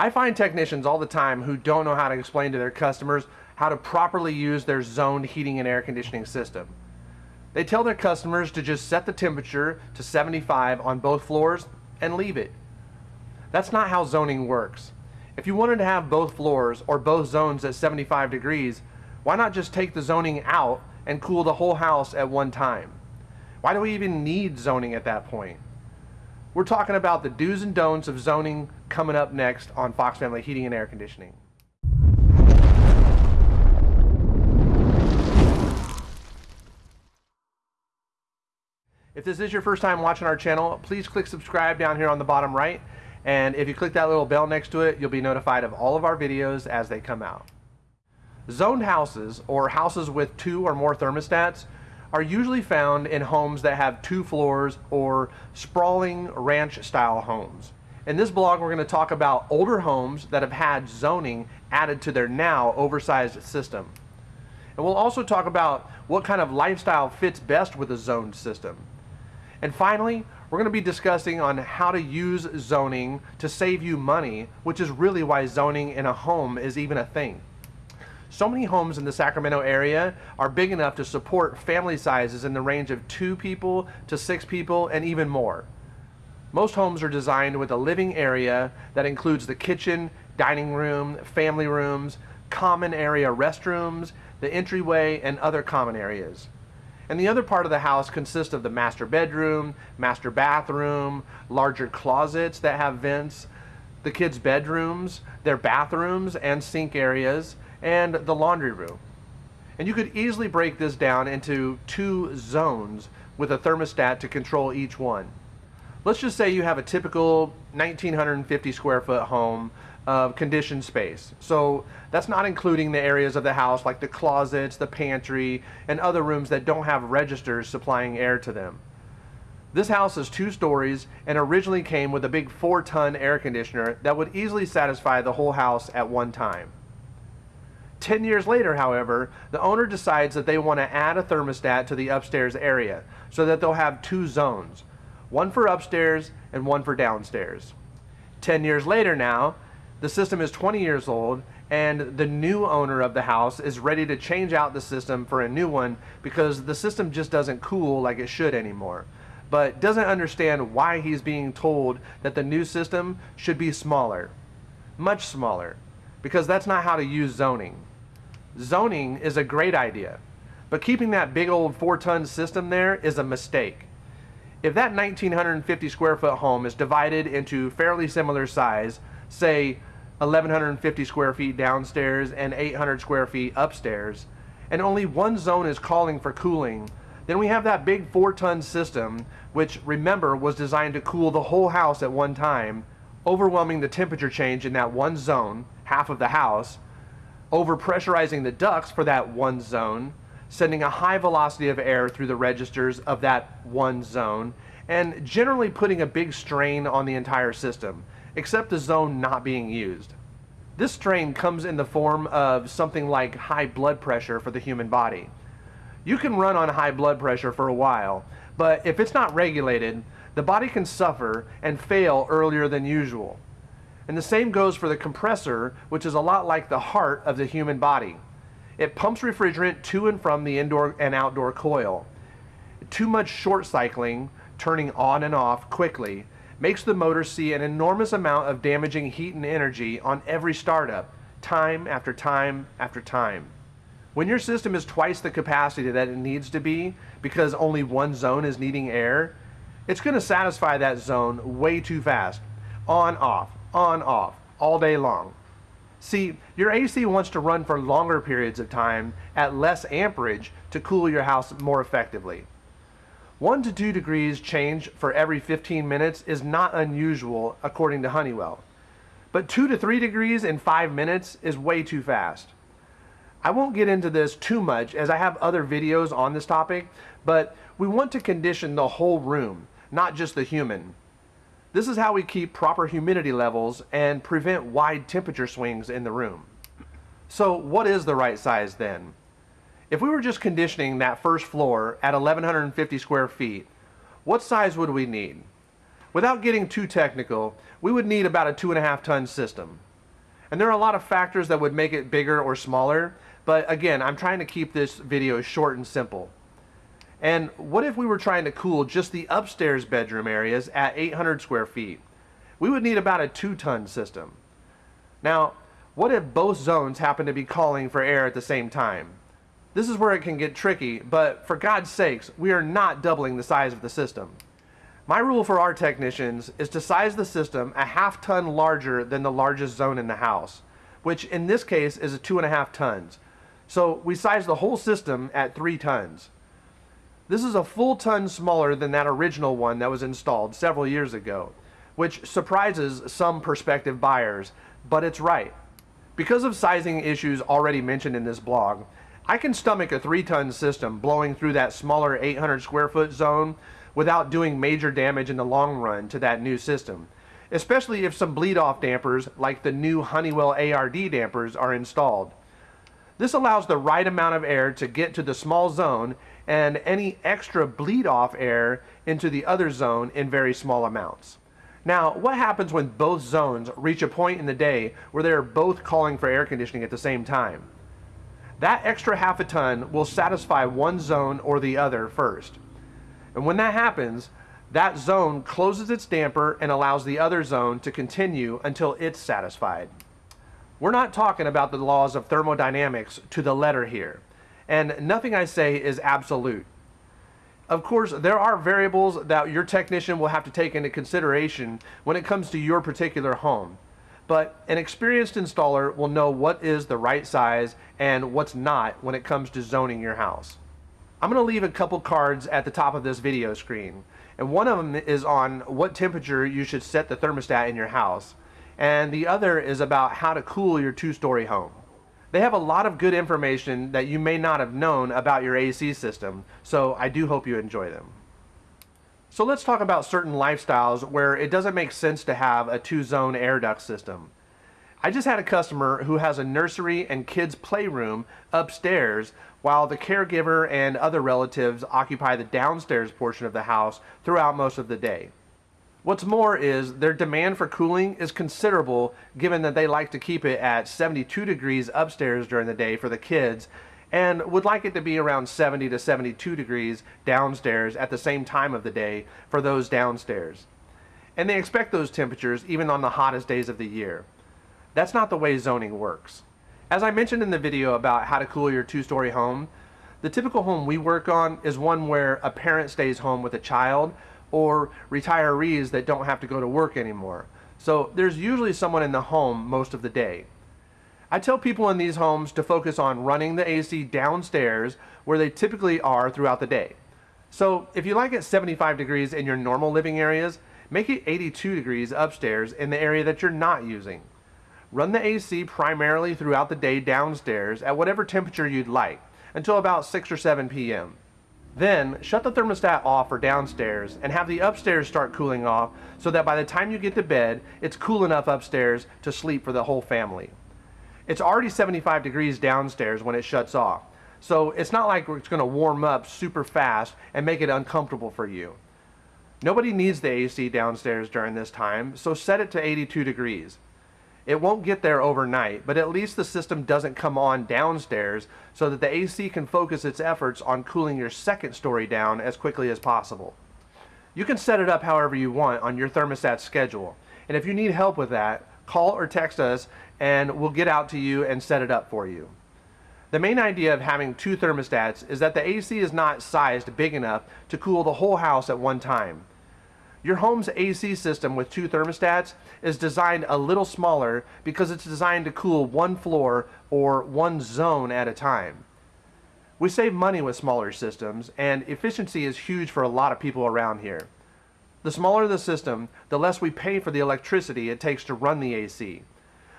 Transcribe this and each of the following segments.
I find technicians all the time who don't know how to explain to their customers how to properly use their zoned heating and air conditioning system. They tell their customers to just set the temperature to 75 on both floors and leave it. That's not how zoning works. If you wanted to have both floors or both zones at 75 degrees, why not just take the zoning out and cool the whole house at one time? Why do we even need zoning at that point? We're talking about the do's and don'ts of zoning coming up next on Fox Family Heating and Air Conditioning. If this is your first time watching our channel, please click subscribe down here on the bottom right. And if you click that little bell next to it, you'll be notified of all of our videos as they come out. Zoned houses, or houses with two or more thermostats, are usually found in homes that have two floors or sprawling ranch style homes. In this blog we're going to talk about older homes that have had zoning added to their now oversized system. And we'll also talk about what kind of lifestyle fits best with a zoned system. And finally, we're going to be discussing on how to use zoning to save you money, which is really why zoning in a home is even a thing. So many homes in the Sacramento area are big enough to support family sizes in the range of two people to six people and even more. Most homes are designed with a living area that includes the kitchen, dining room, family rooms, common area restrooms, the entryway, and other common areas. And the other part of the house consists of the master bedroom, master bathroom, larger closets that have vents, the kids' bedrooms, their bathrooms and sink areas, and the laundry room. And you could easily break this down into two zones with a thermostat to control each one. Let's just say you have a typical 1950 square foot home of conditioned space. So that's not including the areas of the house like the closets, the pantry, and other rooms that don't have registers supplying air to them. This house is two stories and originally came with a big four ton air conditioner that would easily satisfy the whole house at one time. 10 years later, however, the owner decides that they want to add a thermostat to the upstairs area so that they'll have two zones, one for upstairs and one for downstairs. 10 years later now, the system is 20 years old and the new owner of the house is ready to change out the system for a new one because the system just doesn't cool like it should anymore but doesn't understand why he's being told that the new system should be smaller much smaller because that's not how to use zoning zoning is a great idea, but keeping that big old four ton system there is a mistake. If that 1950 square foot home is divided into fairly similar size, say 1150 square feet downstairs and 800 square feet upstairs, and only one zone is calling for cooling, then we have that big four ton system, which remember was designed to cool the whole house at one time, overwhelming the temperature change in that one zone, half of the house, overpressurizing the ducts for that one zone, sending a high velocity of air through the registers of that one zone, and generally putting a big strain on the entire system, except the zone not being used. This strain comes in the form of something like high blood pressure for the human body. You can run on high blood pressure for a while, but if it's not regulated, the body can suffer and fail earlier than usual. And the same goes for the compressor, which is a lot like the heart of the human body. It pumps refrigerant to and from the indoor and outdoor coil. Too much short cycling, turning on and off quickly, makes the motor see an enormous amount of damaging heat and energy on every startup, time after time after time. When your system is twice the capacity that it needs to be because only one zone is needing air, it's going to satisfy that zone way too fast. On, off, on, off, all day long. See, your AC wants to run for longer periods of time at less amperage to cool your house more effectively. 1 to 2 degrees change for every 15 minutes is not unusual according to Honeywell. But 2 to 3 degrees in 5 minutes is way too fast. I won't get into this too much as I have other videos on this topic, but we want to condition the whole room, not just the human. This is how we keep proper humidity levels and prevent wide temperature swings in the room. So what is the right size then? If we were just conditioning that first floor at 1150 square feet, what size would we need? Without getting too technical, we would need about a two and a half ton system. And there are a lot of factors that would make it bigger or smaller, but again, I'm trying to keep this video short and simple. And what if we were trying to cool just the upstairs bedroom areas at 800 square feet? We would need about a two ton system. Now, what if both zones happen to be calling for air at the same time? This is where it can get tricky, but for God's sakes, we are not doubling the size of the system. My rule for our technicians is to size the system a half ton larger than the largest zone in the house, which in this case is a two and a half tons. So we size the whole system at three tons. This is a full ton smaller than that original one that was installed several years ago, which surprises some prospective buyers, but it's right. Because of sizing issues already mentioned in this blog, I can stomach a 3 ton system blowing through that smaller 800 square foot zone without doing major damage in the long run to that new system, especially if some bleed off dampers like the new Honeywell ARD dampers are installed. This allows the right amount of air to get to the small zone and any extra bleed off air into the other zone in very small amounts. Now, what happens when both zones reach a point in the day where they are both calling for air conditioning at the same time? That extra half a ton will satisfy one zone or the other first. And when that happens, that zone closes its damper and allows the other zone to continue until it's satisfied. We're not talking about the laws of thermodynamics to the letter here, and nothing I say is absolute. Of course, there are variables that your technician will have to take into consideration when it comes to your particular home but an experienced installer will know what is the right size and what's not when it comes to zoning your house. I'm going to leave a couple cards at the top of this video screen and one of them is on what temperature you should set the thermostat in your house and the other is about how to cool your two-story home. They have a lot of good information that you may not have known about your AC system, so I do hope you enjoy them. So let's talk about certain lifestyles where it doesn't make sense to have a two-zone air duct system. I just had a customer who has a nursery and kids playroom upstairs while the caregiver and other relatives occupy the downstairs portion of the house throughout most of the day. What's more is their demand for cooling is considerable given that they like to keep it at 72 degrees upstairs during the day for the kids and would like it to be around 70 to 72 degrees downstairs at the same time of the day for those downstairs. And they expect those temperatures even on the hottest days of the year. That's not the way zoning works. As I mentioned in the video about how to cool your two-story home, the typical home we work on is one where a parent stays home with a child or retirees that don't have to go to work anymore. So there's usually someone in the home most of the day. I tell people in these homes to focus on running the AC downstairs where they typically are throughout the day. So if you like it 75 degrees in your normal living areas, make it 82 degrees upstairs in the area that you're not using. Run the AC primarily throughout the day downstairs at whatever temperature you'd like until about 6 or 7 p.m. Then shut the thermostat off for downstairs and have the upstairs start cooling off so that by the time you get to bed, it's cool enough upstairs to sleep for the whole family. It's already 75 degrees downstairs when it shuts off. So it's not like it's going to warm up super fast and make it uncomfortable for you. Nobody needs the AC downstairs during this time, so set it to 82 degrees. It won't get there overnight, but at least the system doesn't come on downstairs so that the AC can focus its efforts on cooling your second story down as quickly as possible. You can set it up however you want on your thermostat schedule, and if you need help with that, call or text us and we'll get out to you and set it up for you. The main idea of having two thermostats is that the AC is not sized big enough to cool the whole house at one time. Your home's AC system with two thermostats is designed a little smaller because it's designed to cool one floor or one zone at a time. We save money with smaller systems and efficiency is huge for a lot of people around here. The smaller the system, the less we pay for the electricity it takes to run the AC.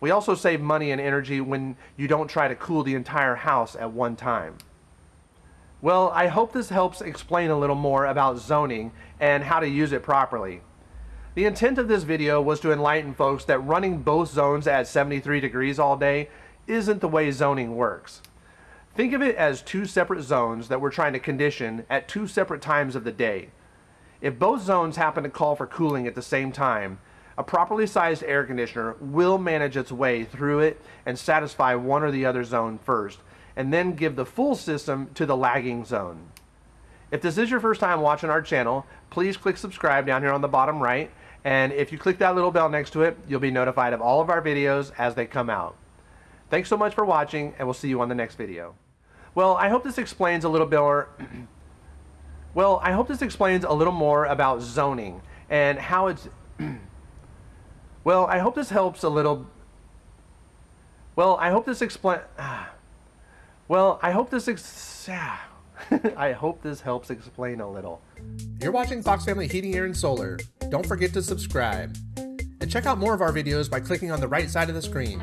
We also save money and energy when you don't try to cool the entire house at one time. Well, I hope this helps explain a little more about zoning and how to use it properly. The intent of this video was to enlighten folks that running both zones at 73 degrees all day isn't the way zoning works. Think of it as two separate zones that we're trying to condition at two separate times of the day. If both zones happen to call for cooling at the same time, A properly sized air conditioner will manage its way through it and satisfy one or the other zone first, and then give the full system to the lagging zone. If this is your first time watching our channel, please click subscribe down here on the bottom right, and if you click that little bell next to it, you'll be notified of all of our videos as they come out. Thanks so much for watching, and we'll see you on the next video. Well, I hope this explains a little bit more Well, I hope this explains a little more about zoning and how it's Well, I hope this helps a little Well, I hope this explain ah. Well, I hope this ex I hope this helps explain a little. You're watching Fox Family Heating, Air, and Solar. Don't forget to subscribe. And check out more of our videos by clicking on the right side of the screen.